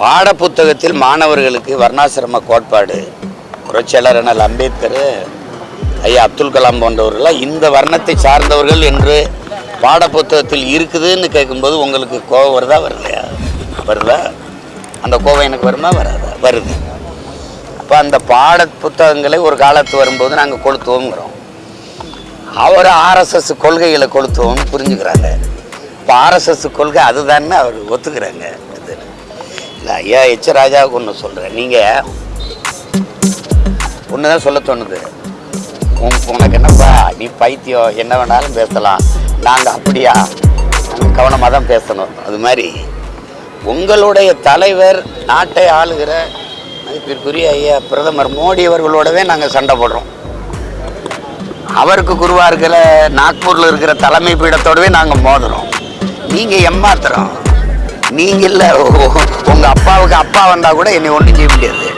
பாடப்புத்தகத்தில் மாணவர்களுக்கு வர்ணாசிரம கோட்பாடு. புரட்சியாளர் அண்ணல் அம்பேத்கர் ஐயா அப்துல் கலாம் போன்றவர்களாக இந்த வர்ணத்தை சார்ந்தவர்கள் என்று பாடப்புத்தகத்தில் இருக்குதுன்னு கேட்கும்போது உங்களுக்கு கோபம் வருதா வரலையா? வருதா? அந்த கோபம் எனக்கு வருமா வராதா? வருது. அப்போ அந்த பாட புத்தகங்களை ஒரு காலத்து வரும்போது நாங்கள் கொளுத்துவோங்கிறோம் அவர் ஆர்எஸ்எஸ் கொள்கைகளை கொளுத்துவோம்னு புரிஞ்சுக்கிறாங்க. இப்போ ஆர்எஸ்எஸ் கொள்கை அதுதானே அவர் ஒத்துக்கிறாங்க. இல்லை ஐயா எச் ராஜாவுக்கு ஒன்று சொல்கிறேன் நீங்கள் ஒன்று தான் சொல்ல தோணுது உனக்கு என்னப்பா நீ பைத்தியம் என்ன வேணாலும் பேசலாம். நாங்கள் அப்படியா? நாங்கள் கவனமாக தான் பேசணும். அது மாதிரி உங்களுடைய தலைவர் நாட்டை ஆளுகிற மதிப்பிற்குரிய ஐயா பிரதமர் மோடி அவர்களோடவே நாங்கள் சண்டை போடுறோம். அவருக்கு குருவாக இருக்கிற நாக்பூரில் இருக்கிற தலைமை பீடத்தோடவே நாங்கள் மோதுறோம். நீங்கள் எம்மாத்திரம் நீங்கள் இல்லை உங்கள் அப்பாவுக்கு அப்பா வந்தால் கூட என்னை ஒன்றும் செய்ய முடியாது.